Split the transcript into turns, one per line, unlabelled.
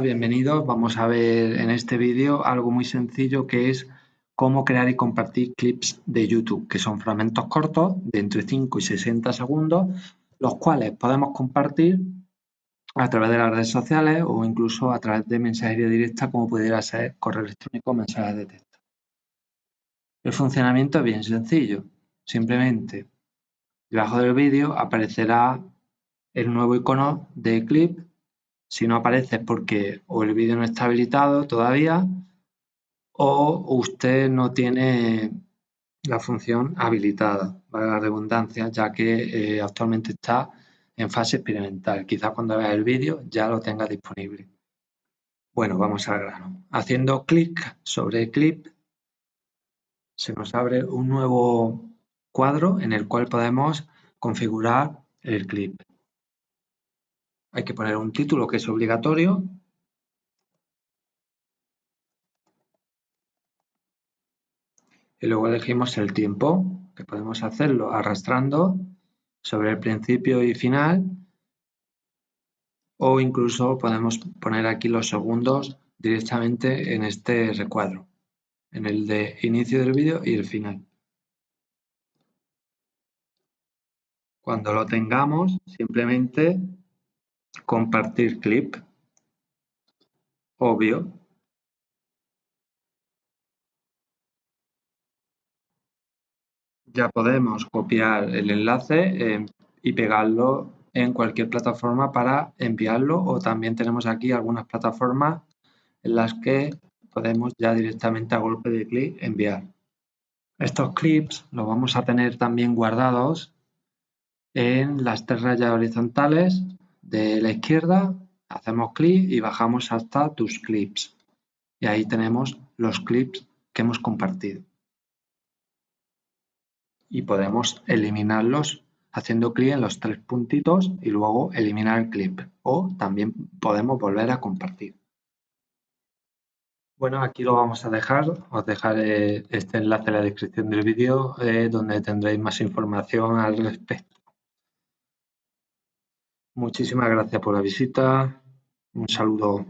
Bienvenidos. Vamos a ver en este vídeo algo muy sencillo que es cómo crear y compartir clips de YouTube, que son fragmentos cortos de entre 5 y 60 segundos, los cuales podemos compartir a través de las redes sociales o incluso a través de mensajería directa como pudiera ser correo electrónico o mensajes de texto. El funcionamiento es bien sencillo. Simplemente debajo del vídeo aparecerá el nuevo icono de clip si no aparece es porque o el vídeo no está habilitado todavía o usted no tiene la función habilitada, para la redundancia, ya que eh, actualmente está en fase experimental. Quizás cuando vea el vídeo ya lo tenga disponible. Bueno, vamos al grano. Haciendo clic sobre clip se nos abre un nuevo cuadro en el cual podemos configurar el clip. Hay que poner un título que es obligatorio. Y luego elegimos el tiempo, que podemos hacerlo arrastrando sobre el principio y final o incluso podemos poner aquí los segundos directamente en este recuadro, en el de inicio del vídeo y el final. Cuando lo tengamos, simplemente compartir clip, obvio. Ya podemos copiar el enlace eh, y pegarlo en cualquier plataforma para enviarlo o también tenemos aquí algunas plataformas en las que podemos ya directamente a golpe de clic enviar. Estos clips los vamos a tener también guardados en las tres rayas horizontales de la izquierda, hacemos clic y bajamos hasta tus clips. Y ahí tenemos los clips que hemos compartido. Y podemos eliminarlos haciendo clic en los tres puntitos y luego eliminar el clip. O también podemos volver a compartir. Bueno, aquí lo vamos a dejar. Os dejaré este enlace en la descripción del vídeo eh, donde tendréis más información al respecto. Muchísimas gracias por la visita. Un saludo.